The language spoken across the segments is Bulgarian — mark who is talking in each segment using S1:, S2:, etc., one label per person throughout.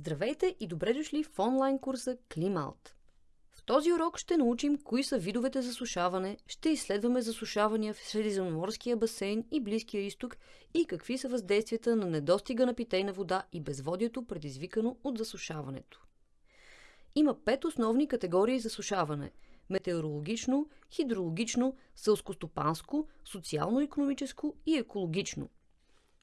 S1: Здравейте и добре дошли в онлайн курса Клималт. В този урок ще научим кои са видовете засушаване, ще изследваме засушавания в Средиземноморския басейн и Близкия изток и какви са въздействията на недостига на питейна вода и безводието, предизвикано от засушаването. Има пет основни категории засушаване – метеорологично, хидрологично, сълскостопанско, социално-економическо и екологично –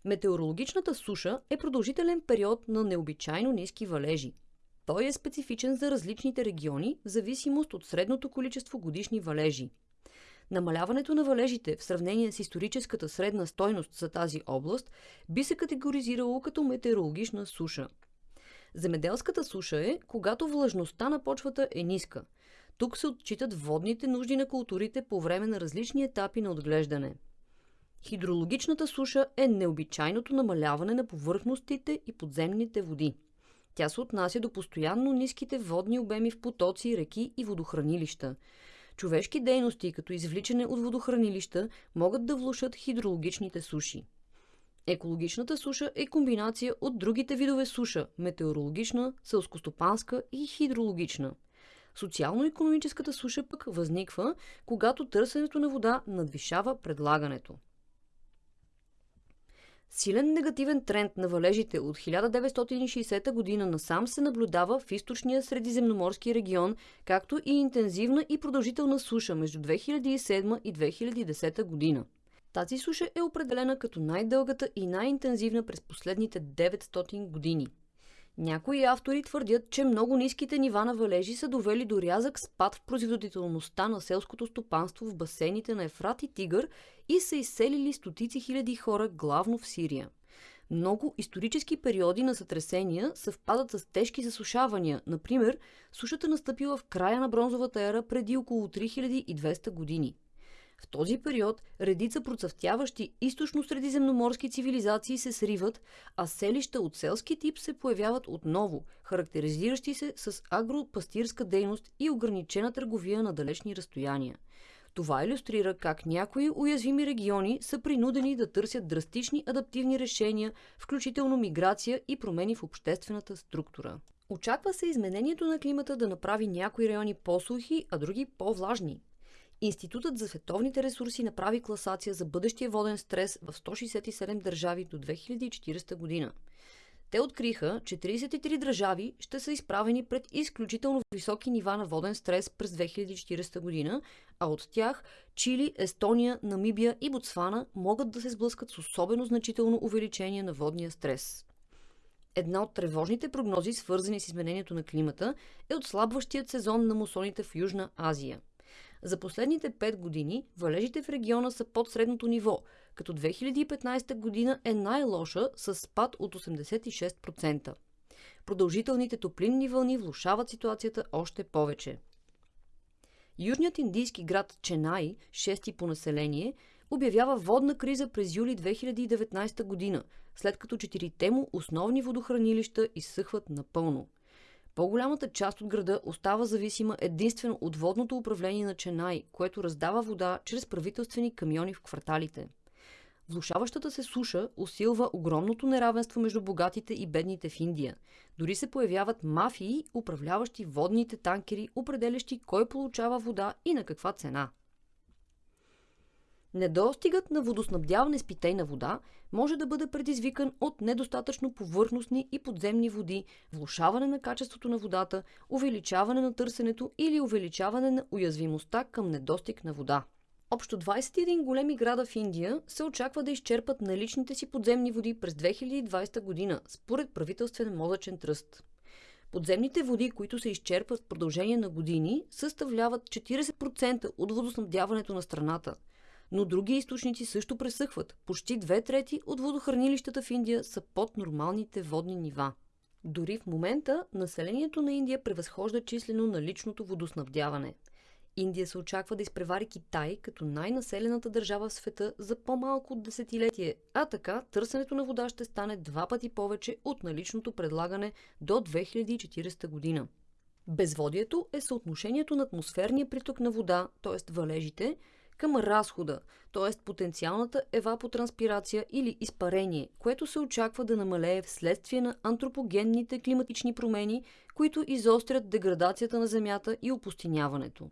S1: Метеорологичната суша е продължителен период на необичайно ниски валежи. Той е специфичен за различните региони в зависимост от средното количество годишни валежи. Намаляването на валежите в сравнение с историческата средна стойност за тази област би се категоризирало като метеорологична суша. Земеделската суша е, когато влажността на почвата е ниска. Тук се отчитат водните нужди на културите по време на различни етапи на отглеждане – Хидрологичната суша е необичайното намаляване на повърхностите и подземните води. Тя се отнася до постоянно ниските водни обеми в потоци, реки и водохранилища. Човешки дейности, като извличане от водохранилища, могат да влушат хидрологичните суши. Екологичната суша е комбинация от другите видове суша – метеорологична, селскостопанска и хидрологична. Социално-економическата суша пък възниква, когато търсенето на вода надвишава предлагането. Силен негативен тренд на валежите от 1960 година насам се наблюдава в източния средиземноморски регион, както и интензивна и продължителна суша между 2007 и 2010 година. Тази суша е определена като най-дългата и най-интензивна през последните 900 години – някои автори твърдят, че много ниските нива на валежи са довели до рязък спад в производителността на селското стопанство в басейните на Ефрат и Тигър и са изселили стотици хиляди хора главно в Сирия. Много исторически периоди на сътресения съвпадат с тежки засушавания. Например, сушата настъпила в края на бронзовата ера преди около 3200 години – в този период редица процъфтяващи източно-средиземноморски цивилизации се сриват, а селища от селски тип се появяват отново, характеризиращи се с агропастирска дейност и ограничена търговия на далечни разстояния. Това иллюстрира как някои уязвими региони са принудени да търсят драстични адаптивни решения, включително миграция и промени в обществената структура. Очаква се изменението на климата да направи някои райони по-сухи, а други по-влажни. Институтът за световните ресурси направи класация за бъдещия воден стрес в 167 държави до 2040 година. Те откриха, че 33 държави ще са изправени пред изключително високи нива на воден стрес през 2040 година, а от тях Чили, Естония, Намибия и Ботсвана могат да се сблъскат с особено значително увеличение на водния стрес. Една от тревожните прогнози, свързани с изменението на климата, е отслабващият сезон на мусоните в Южна Азия – за последните 5 години валежите в региона са под средното ниво, като 2015 година е най-лоша с спад от 86%. Продължителните топлинни вълни влушават ситуацията още повече. Южният индийски град Ченай, шести по население, обявява водна криза през юли 2019 година, след като четирите му основни водохранилища изсъхват напълно. По-голямата част от града остава зависима единствено от водното управление на Ченай, което раздава вода чрез правителствени камиони в кварталите. Влушаващата се суша усилва огромното неравенство между богатите и бедните в Индия. Дори се появяват мафии, управляващи водните танкери, определящи кой получава вода и на каква цена. Недостигът на водоснабдяване с питейна вода може да бъде предизвикан от недостатъчно повърхностни и подземни води, влушаване на качеството на водата, увеличаване на търсенето или увеличаване на уязвимостта към недостиг на вода. Общо 21 големи града в Индия се очаква да изчерпат наличните си подземни води през 2020 година, според правителствен мозъчен тръст. Подземните води, които се изчерпват в продължение на години, съставляват 40% от водоснабдяването на страната – но други източници също пресъхват. Почти две трети от водохранилищата в Индия са под нормалните водни нива. Дори в момента населението на Индия превъзхожда числено на личното водоснабдяване. Индия се очаква да изпревари Китай като най-населената държава в света за по-малко от десетилетие, а така търсенето на вода ще стане два пъти повече от наличното предлагане до 2040 година. Безводието е съотношението на атмосферния приток на вода, т.е. валежите, към разхода, т.е. потенциалната евапотранспирация или изпарение, което се очаква да намалее вследствие на антропогенните климатични промени, които изострят деградацията на Земята и опустиняването.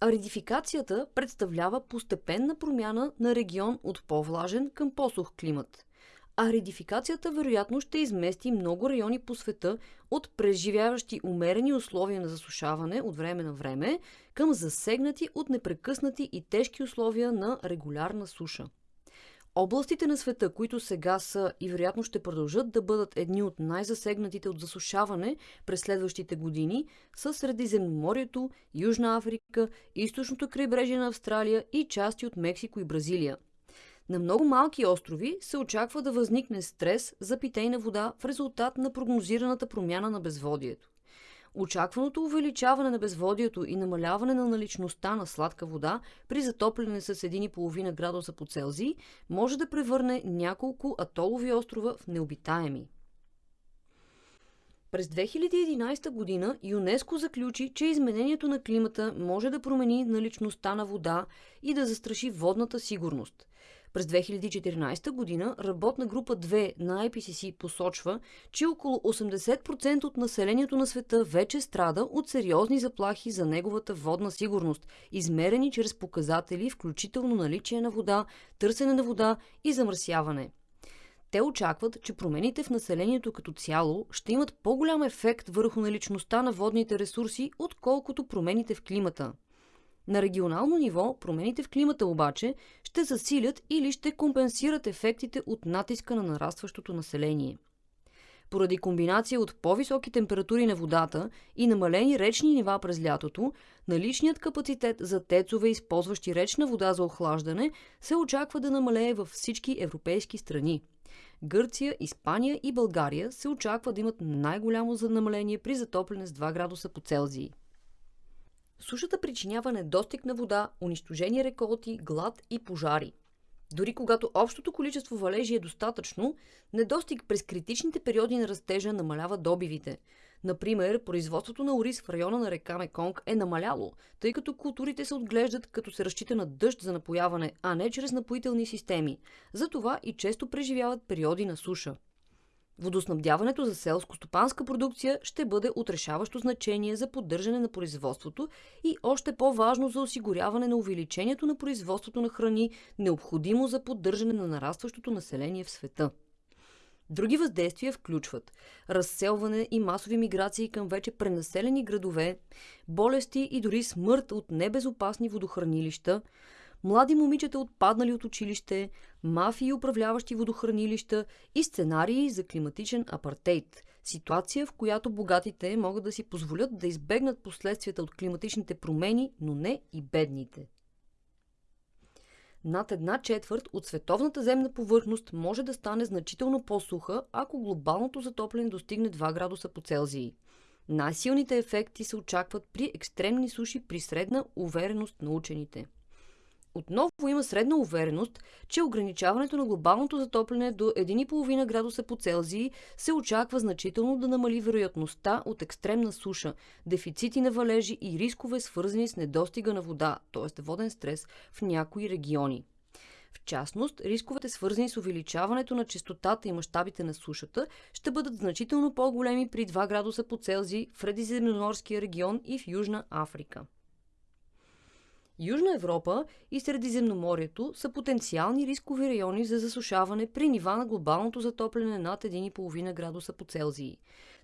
S1: Аридификацията представлява постепенна промяна на регион от по-влажен към по-сух климат. Аридификацията вероятно ще измести много райони по света от преживяващи умерени условия на засушаване от време на време към засегнати от непрекъснати и тежки условия на регулярна суша. Областите на света, които сега са и вероятно ще продължат да бъдат едни от най-засегнатите от засушаване през следващите години, са Средиземноморието, Южна Африка, източното крайбрежие на Австралия и части от Мексико и Бразилия. На много малки острови се очаква да възникне стрес за питейна вода в резултат на прогнозираната промяна на безводието. Очакваното увеличаване на безводието и намаляване на наличността на сладка вода при затопляне с 1,5 градуса по Целзий може да превърне няколко атолови острова в необитаеми. През 2011 година ЮНЕСКО заключи, че изменението на климата може да промени наличността на вода и да застраши водната сигурност. През 2014 година работна група 2 на IPCC посочва, че около 80% от населението на света вече страда от сериозни заплахи за неговата водна сигурност, измерени чрез показатели, включително наличие на вода, търсене на вода и замърсяване. Те очакват, че промените в населението като цяло ще имат по-голям ефект върху наличността на водните ресурси, отколкото промените в климата – на регионално ниво промените в климата обаче ще засилят или ще компенсират ефектите от натиска на нарастващото население. Поради комбинация от по-високи температури на водата и намалени речни нива през лятото, наличният капацитет за тецове, използващи речна вода за охлаждане, се очаква да намалее във всички европейски страни. Гърция, Испания и България се очаква да имат най-голямо намаление при затопляне с 2 градуса по Целзий. Сушата причинява недостиг на вода, унищожени реколти, глад и пожари. Дори когато общото количество валежи е достатъчно, недостиг през критичните периоди на растежа намалява добивите. Например, производството на ориз в района на река Меконг е намаляло, тъй като културите се отглеждат като се разчита на дъжд за напояване, а не чрез напоителни системи. Затова и често преживяват периоди на суша. Водоснабдяването за селско-стопанска продукция ще бъде отрешаващо значение за поддържане на производството и още по-важно за осигуряване на увеличението на производството на храни, необходимо за поддържане на нарастващото население в света. Други въздействия включват разселване и масови миграции към вече пренаселени градове, болести и дори смърт от небезопасни водохранилища, млади момичета отпаднали от училище, мафии, управляващи водохранилища и сценарии за климатичен апартейт. Ситуация, в която богатите могат да си позволят да избегнат последствията от климатичните промени, но не и бедните. Над една четвърт от световната земна повърхност може да стане значително по-суха, ако глобалното затопляне достигне 2 градуса по Целзий. Най-силните ефекти се очакват при екстремни суши при средна увереност на учените – отново има средна увереност, че ограничаването на глобалното затопляне до 1,5 градуса по Целзий се очаква значително да намали вероятността от екстремна суша, дефицити на валежи и рискове свързани с недостига на вода, т.е. воден стрес в някои региони. В частност, рисковете свързани с увеличаването на частотата и мащабите на сушата ще бъдат значително по-големи при 2 градуса по Целзий в Средиземноморския регион и в Южна Африка. Южна Европа и Средиземноморието са потенциални рискови райони за засушаване при нива на глобалното затопляне над 1,5 градуса по Целзий.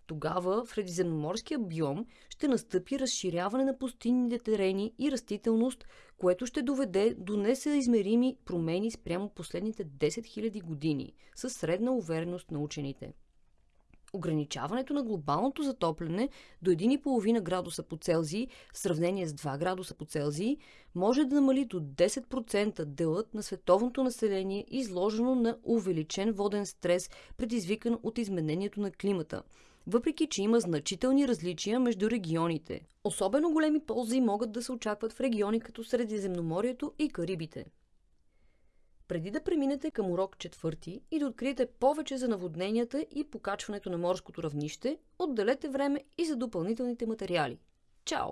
S1: Тогава в средиземноморския биом ще настъпи разширяване на пустинните терени и растителност, което ще доведе до несъизмерими промени спрямо последните 10 000 години, със средна увереност на учените ограничаването на глобалното затопляне до 1,5 градуса по Целзий в сравнение с 2 градуса по Целзий може да намали до 10% делът на световното население, изложено на увеличен воден стрес, предизвикан от изменението на климата въпреки че има значителни различия между регионите. Особено големи ползи могат да се очакват в региони като Средиземноморието и Карибите. Преди да преминете към урок четвърти и да откриете повече за наводненията и покачването на морското равнище, отделете време и за допълнителните материали. Чао!